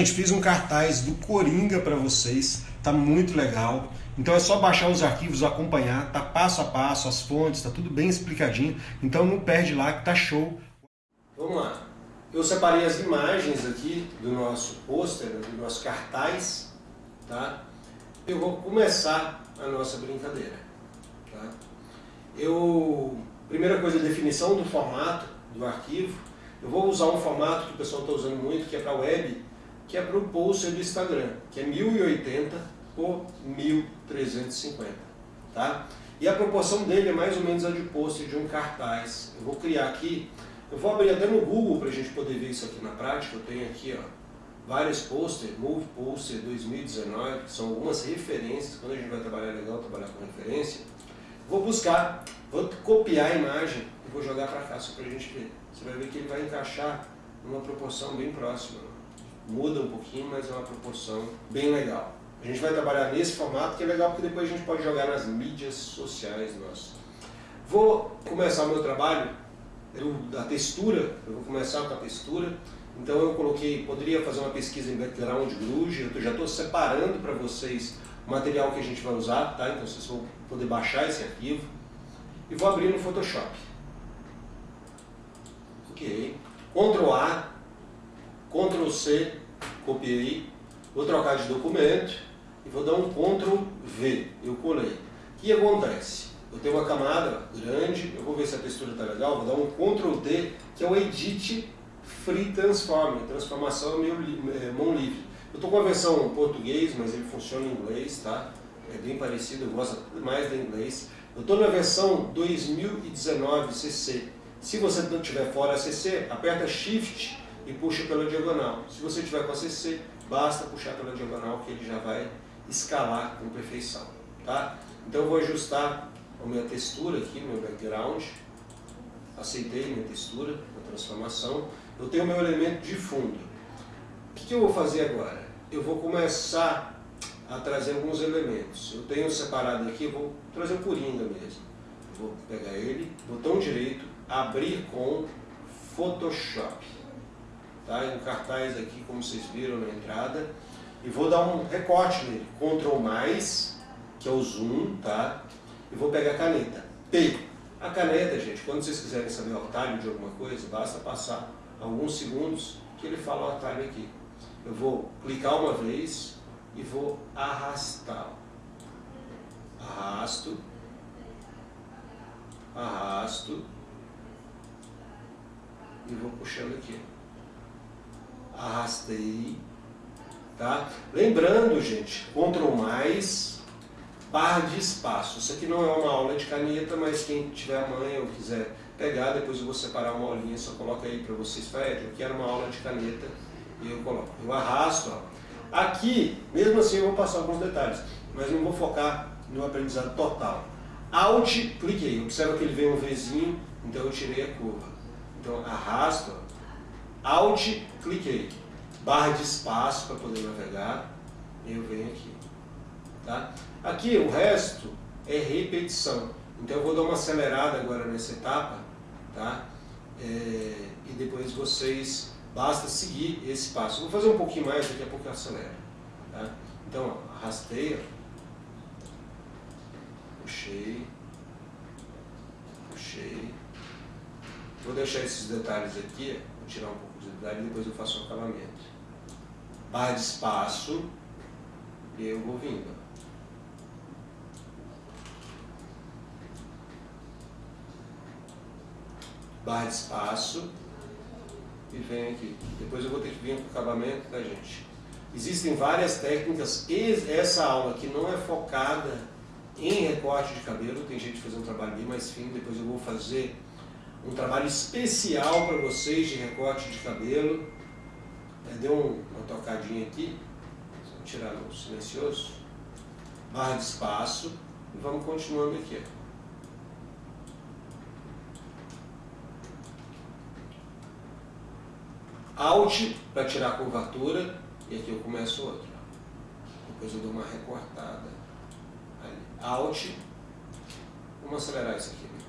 Gente, fiz um cartaz do Coringa para vocês, tá muito legal. Então é só baixar os arquivos, acompanhar, tá passo a passo, as fontes, tá tudo bem explicadinho. Então não perde lá que tá show. Vamos lá. Eu separei as imagens aqui do nosso pôster, do nosso cartaz, tá? Eu vou começar a nossa brincadeira, tá? Eu, primeira coisa, definição do formato do arquivo. Eu vou usar um formato que o pessoal está usando muito, que é para web, que é para o poster do Instagram, que é 1080 por 1350, tá? E a proporção dele é mais ou menos a de poster de um cartaz. Eu vou criar aqui, eu vou abrir até no Google para a gente poder ver isso aqui na prática. Eu tenho aqui, ó, vários posters, Move Poster 2019, que são algumas referências. Quando a gente vai trabalhar legal, trabalhar com referência. Vou buscar, vou copiar a imagem e vou jogar para cá só para a gente ver. Você vai ver que ele vai encaixar numa proporção bem próxima muda um pouquinho, mas é uma proporção bem legal. A gente vai trabalhar nesse formato, que é legal porque depois a gente pode jogar nas mídias sociais nossas. Vou começar o meu trabalho eu, da textura, eu vou começar com a textura, então eu coloquei, poderia fazer uma pesquisa em background Groove, eu já estou separando para vocês o material que a gente vai usar, tá? então vocês vão poder baixar esse arquivo, e vou abrir no Photoshop. Ok, Ctrl A, Ctrl C, copiei, vou trocar de documento e vou dar um Ctrl V, eu colei. O que acontece? Eu tenho uma camada grande, eu vou ver se a textura está legal, vou dar um Ctrl D, que é o Edit Free Transform, transformação meio é, mão livre. Eu estou com a versão em português, mas ele funciona em inglês, tá? É bem parecido, eu gosto mais da inglês. Eu estou na versão 2019 CC. Se você não estiver fora CC, aperta Shift e puxa pela diagonal. Se você tiver com a CC, basta puxar pela diagonal que ele já vai escalar com perfeição. Tá? Então eu vou ajustar a minha textura aqui, meu background. Aceitei minha textura, a transformação. Eu tenho meu elemento de fundo. O que, que eu vou fazer agora? Eu vou começar a trazer alguns elementos. Eu tenho separado aqui, vou trazer o Coringa mesmo. Vou pegar ele, botão direito, abrir com Photoshop tá? um cartaz aqui, como vocês viram na entrada. E vou dar um recorte nele, Ctrl+, mais, que é o zoom, tá? E vou pegar a caneta, P. A caneta, gente, quando vocês quiserem saber o atalho de alguma coisa, basta passar alguns segundos que ele fala o atalho aqui. Eu vou clicar uma vez e vou arrastar. Arrasto, arrasto e vou puxando aqui arrastei, tá? Lembrando, gente, Ctrl mais, barra de espaço. Isso aqui não é uma aula de caneta, mas quem tiver amanhã ou quiser pegar, depois eu vou separar uma aulinha, só coloca aí para vocês, Fred, eu quero uma aula de caneta e eu coloco. Eu arrasto, ó. Aqui, mesmo assim eu vou passar alguns detalhes, mas não vou focar no aprendizado total. Alt, cliquei, observa que ele vem um Vzinho, então eu tirei a curva. Então arrasto, ó. Alt, cliquei. Barra de espaço para poder navegar. Eu venho aqui. Tá? Aqui o resto é repetição. Então eu vou dar uma acelerada agora nessa etapa. Tá? É, e depois vocês, basta seguir esse passo. Vou fazer um pouquinho mais, daqui a pouco eu acelero. Tá? Então, ó, arrastei, ó. puxei, puxei. Vou deixar esses detalhes aqui, vou tirar um pouco e depois eu faço o acabamento. Barra de espaço, e eu vou vindo. Barra de espaço, e vem aqui. Depois eu vou ter que vir com o acabamento da gente. Existem várias técnicas, essa aula aqui não é focada em recorte de cabelo, tem gente fazendo um trabalho bem mais fino, depois eu vou fazer um trabalho especial para vocês de recorte de cabelo. Deu uma tocadinha aqui, tirar no silencioso, barra de espaço e vamos continuando aqui. Alt para tirar a curvatura e aqui eu começo outro. Depois eu dou uma recortada. Alt, vamos acelerar isso aqui.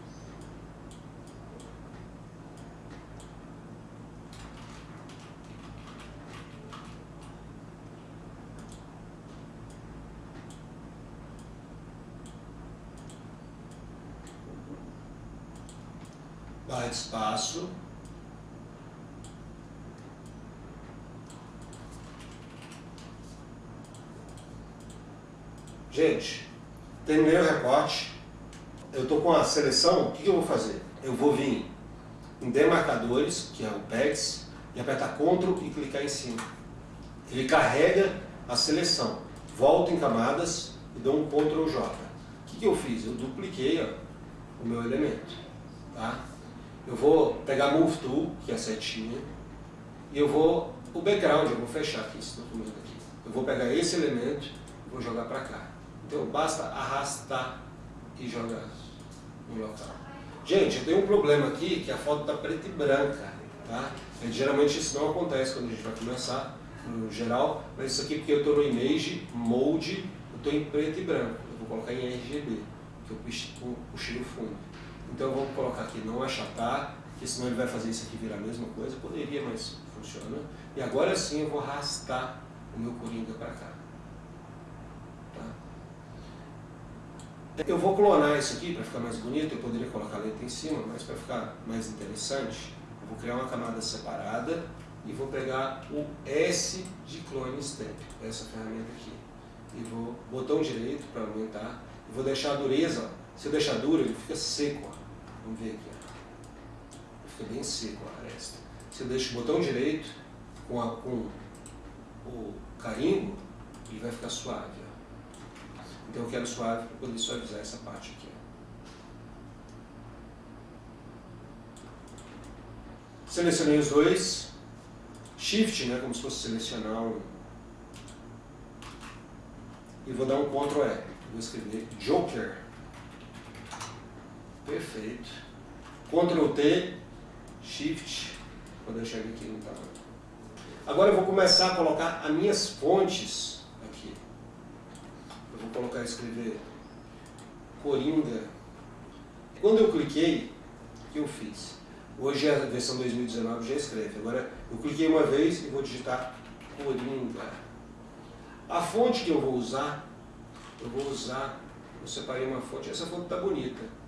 Espaço, Gente, terminei o recorte, eu estou com a seleção, o que, eu vou fazer? Eu vou vir em demarcadores, que é o PEX, e apertar CTRL e clicar em cima. Ele carrega a seleção. Volto em camadas e dou um CTRL J. O que eu fiz? Eu dupliquei ó, o meu elemento. Tá? Eu vou pegar Move Tool, que é a setinha, e eu vou, o background, eu vou fechar aqui esse documento aqui. Eu vou pegar esse elemento e vou jogar para cá. Então basta arrastar e jogar no local. Gente, eu tenho um problema aqui que a foto está preta e branca. Tá? E, geralmente isso não acontece quando a gente vai começar, no geral, mas isso aqui porque eu estou no Image, Mode, eu estou em preto e branco. Eu vou colocar em RGB, que eu puxei o fundo. Então vou colocar aqui não achatar, porque senão ele vai fazer isso aqui virar a mesma coisa. Poderia, mas funciona. E agora sim eu vou arrastar o meu Coringa para cá. Eu vou clonar isso aqui para ficar mais bonito, eu poderia colocar a letra em cima, mas para ficar mais interessante, eu vou criar uma camada separada e vou pegar o S de Clone Stamp, essa ferramenta aqui. E vou botão direito para aumentar, vou deixar a dureza, se eu deixar duro ele fica seco, ó. Vamos ver aqui, fica bem seco a aresta. Eu deixo o botão direito com, a, com o carimbo, ele vai ficar suave. Ó. Então eu quero suave para poder suavizar essa parte aqui. Selecionei os dois. Shift, né, como se fosse selecionar um... E vou dar um Ctrl E. Vou escrever Joker. Perfeito. Ctrl T, Shift. Vou deixar ele aqui no tamanho. Agora eu vou começar a colocar as minhas fontes vou colocar escrever Coringa. Quando eu cliquei, o que eu fiz? Hoje é a versão 2019 já escreve. Agora eu cliquei uma vez e vou digitar Coringa. A fonte que eu vou usar, eu vou usar, eu separei uma fonte, essa fonte está bonita.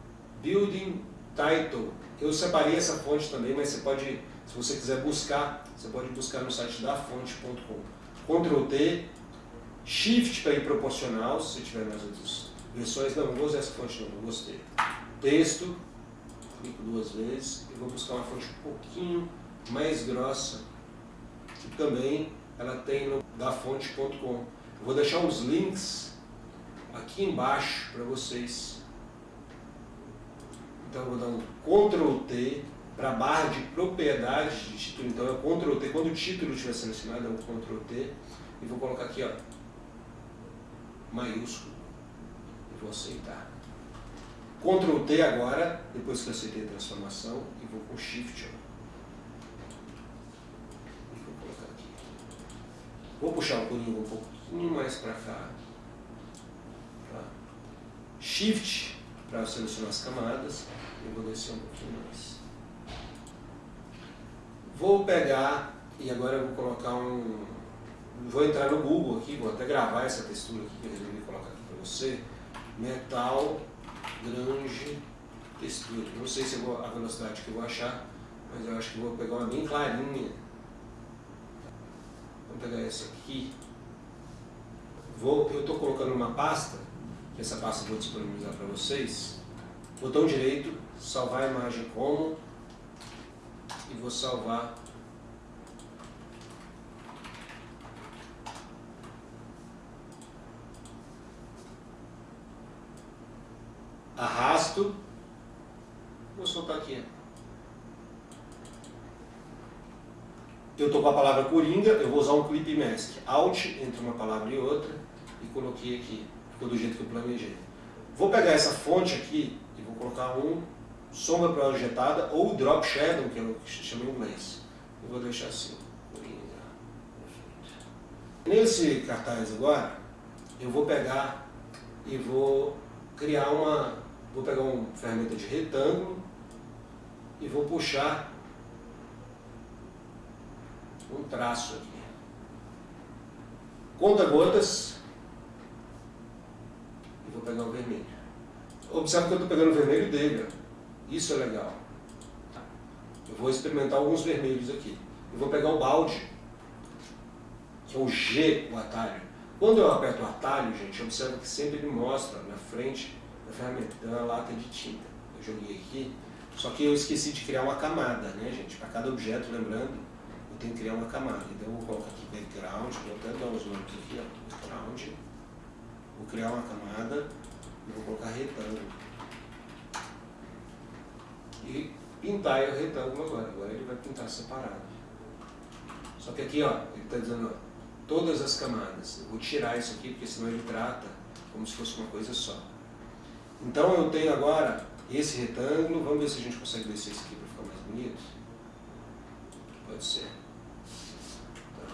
Building Title. Eu separei essa fonte também, mas você pode, se você quiser buscar, você pode buscar no site da fonte.com. Ctrl T, Shift para ir proporcional, se tiver nas outras versões. Não, vou usar essa fonte não, não gostei. Texto, clico duas vezes e vou buscar uma fonte um pouquinho mais grossa, que também ela tem no dafonte.com. Vou deixar os links aqui embaixo para vocês. Então eu vou dar um Ctrl T para a barra de propriedades de título. Então é Ctrl T, quando o título estiver selecionado é um Ctrl T e vou colocar aqui ó, maiúsculo e vou aceitar. Ctrl T agora, depois que eu aceitei a transformação, e vou com Shift. Ó. E vou colocar aqui. Vou puxar o corinho um pouquinho mais para cá. Shift para selecionar as camadas. E vou descer um pouquinho mais. Vou pegar e agora eu vou colocar um vou entrar no Google aqui, vou até gravar essa textura aqui que eu resolvi colocar aqui para você. Metal Grange Textura. Não sei se vou, a velocidade que eu vou achar, mas eu acho que vou pegar uma bem clarinha. Vamos pegar essa aqui. Vou, eu estou colocando uma pasta, essa pasta vou disponibilizar para vocês. Botão direito, salvar a imagem como, e vou salvar arrasto, vou soltar aqui. Eu estou com a palavra Coringa, eu vou usar um Clip Mask. Alt entre uma palavra e outra e coloquei aqui. Ficou do jeito que eu planejei. Vou pegar essa fonte aqui e vou colocar um sombra projetada ou drop shadow, que é que chama em inglês. Eu vou deixar assim. Nesse cartaz agora, eu vou pegar e vou criar uma Vou pegar uma ferramenta de retângulo e vou puxar um traço aqui. Conta gotas e vou pegar o vermelho. Observe que eu estou pegando o vermelho dele. Isso é legal. Eu vou experimentar alguns vermelhos aqui. Eu vou pegar o balde, que é o G, o atalho. Quando eu aperto o atalho, gente, observa que sempre ele mostra na frente da ferramenta. Então é uma lata de tinta. Eu joguei aqui, só que eu esqueci de criar uma camada, né, gente? Para cada objeto, lembrando, eu tenho que criar uma camada. Então eu vou colocar aqui background, vou até dar os nomes aqui, ó, background. Vou criar uma camada e vou colocar retângulo. E pintar o retângulo agora. Agora ele vai pintar separado. Só que aqui, ó, ele está dizendo, ó, todas as camadas. Eu vou tirar isso aqui, porque senão ele trata como se fosse uma coisa só. Então eu tenho agora esse retângulo, vamos ver se a gente consegue descer isso aqui para ficar mais bonito. Pode ser. Tá.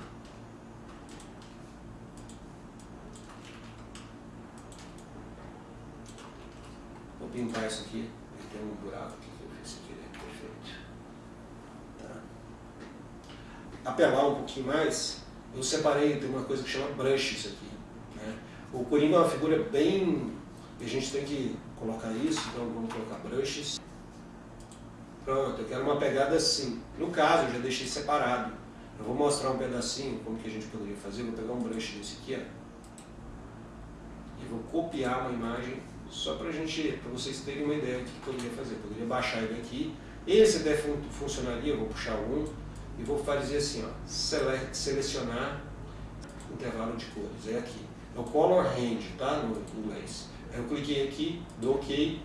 Vou pintar isso aqui, ele tem um buraco aqui fiz aqui, né? perfeito. Tá. Apelar um pouquinho mais, eu separei, tem uma coisa que chama brushes aqui. Né? O Coringa é uma figura bem... a gente tem que colocar isso, então vamos colocar brushes. Pronto, eu quero uma pegada assim. No caso, eu já deixei separado. Eu vou mostrar um pedacinho, como que a gente poderia fazer. Vou pegar um brush desse aqui, ó. E vou copiar uma imagem, só para gente, para vocês terem uma ideia do que poderia fazer. Poderia baixar ele aqui. Esse até fun funcionaria, eu vou puxar um e vou fazer assim, ó, sele selecionar intervalo de cores. É aqui. É o color range, tá? No inglês. Eu cliquei aqui, dou OK.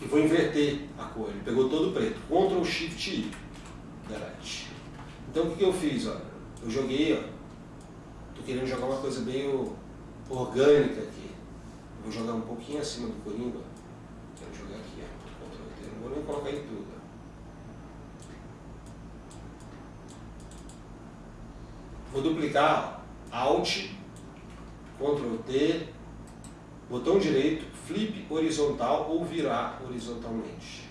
E vou inverter a cor. Ele pegou todo preto. Ctrl Shift I. Delete. Então o que, que eu fiz? Ó? Eu joguei, ó. Tô querendo jogar uma coisa meio orgânica aqui. Vou jogar um pouquinho acima do Coringa. Quero jogar aqui, ó. T. Não vou nem colocar em tudo. Vou duplicar Alt, Ctrl T, botão direito, flip horizontal ou virar horizontalmente.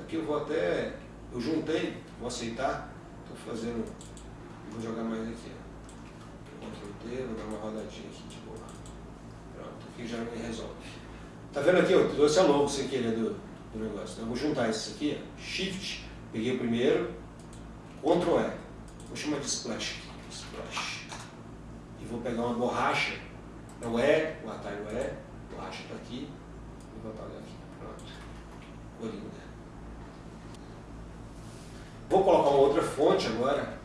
Aqui eu vou até, eu juntei, vou aceitar, estou fazendo, vou jogar mais aqui. Ctrl T, vou dar uma rodadinha aqui de boa. Pronto, aqui já me resolve. Tá vendo aqui, eu trouxe a logo sem querer do, do negócio. Então eu vou juntar isso aqui, Shift, peguei o primeiro, Ctrl E. Vou chamar de splash Splash. E vou pegar uma borracha. É o E, o atalho E. Borracha está aqui. E vou apagar aqui. Pronto. Coringa. Vou colocar uma outra fonte agora.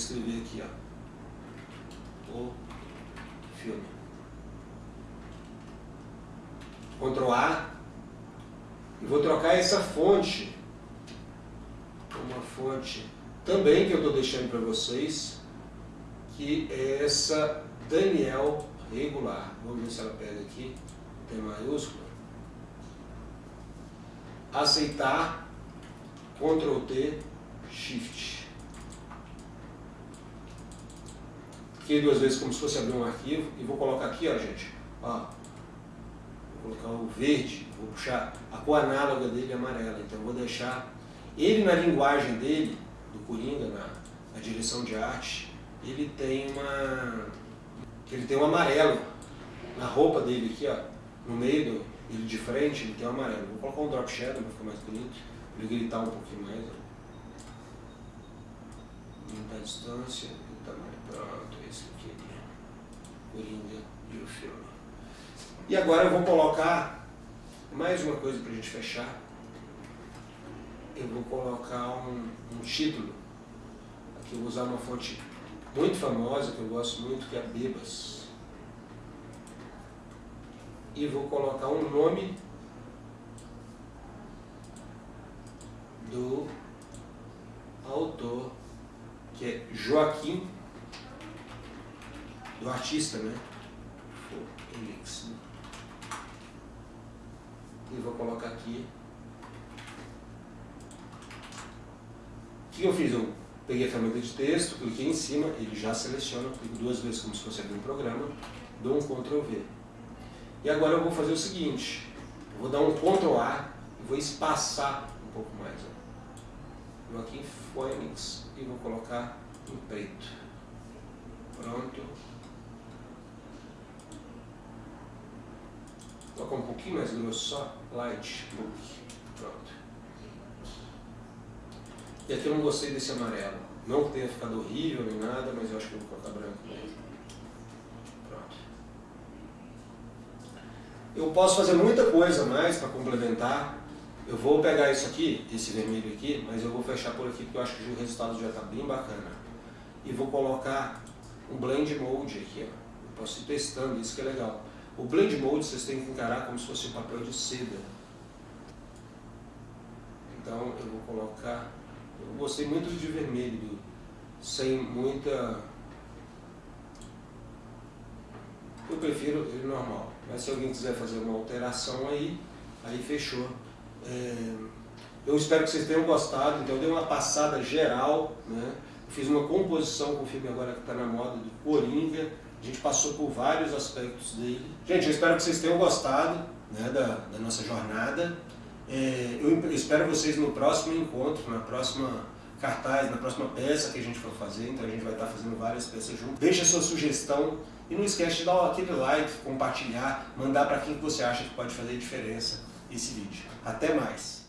Escrever aqui, ó. O filme. Ctrl A. E vou trocar essa fonte uma fonte também que eu estou deixando para vocês, que é essa Daniel regular. Vamos ver se ela pega aqui, tem maiúsculo. Aceitar, Ctrl T, Shift. Cliquei duas vezes como se fosse abrir um arquivo e vou colocar aqui, ó gente, ó, vou colocar o verde, vou puxar a cor análoga dele é amarela, então vou deixar ele, na linguagem dele, do Coringa, na, na direção de arte, ele tem uma ele tem um amarelo na roupa dele aqui, ó, no meio do, ele de frente, ele tem um amarelo. Vou colocar um drop shadow para ficar mais bonito, para ele gritar um pouquinho mais. Ó. Aumentar a distância e o tamanho. Pronto, esse aqui é Coringa e o filme. E agora eu vou colocar mais uma coisa para a gente fechar eu vou colocar um, um título. Aqui eu vou usar uma fonte muito famosa, que eu gosto muito, que é a Bebas. E vou colocar um nome do autor, que é Joaquim, do artista, né? Felix. E vou colocar aqui que eu fiz? Eu peguei a ferramenta de texto, cliquei em cima, ele já seleciona, clico duas vezes como se fosse abrir um programa, dou um Ctrl V. E agora eu vou fazer o seguinte, vou dar um Ctrl A e vou espaçar um pouco mais. Ó. Vou aqui em Phoenix e vou colocar em preto. Pronto. tocar um pouquinho mais grosso só, light book, pronto. E aqui eu não gostei desse amarelo, não que tenha ficado horrível nem nada, mas eu acho que eu vou colocar branco mesmo. Pronto. Eu posso fazer muita coisa mais para complementar, eu vou pegar isso aqui, esse vermelho aqui, mas eu vou fechar por aqui porque eu acho que o resultado já está bem bacana. E vou colocar um blend mode aqui, ó. Eu posso ir testando, isso que é legal. O blend mode vocês têm que encarar como se fosse um papel de seda. Então eu vou colocar, eu gostei muito de vermelho, sem muita... Eu prefiro ele normal, mas se alguém quiser fazer uma alteração aí, aí fechou. É, eu espero que vocês tenham gostado, então eu dei uma passada geral, né? fiz uma composição com o filme agora que está na moda do Coringa, a gente passou por vários aspectos dele. Gente, eu espero que vocês tenham gostado né, da, da nossa jornada. É, eu espero vocês no próximo encontro, na próxima cartaz, na próxima peça que a gente for fazer, então a gente vai estar fazendo várias peças juntos. Deixe a sua sugestão e não esquece de dar aquele like, compartilhar, mandar para quem você acha que pode fazer diferença esse vídeo. Até mais!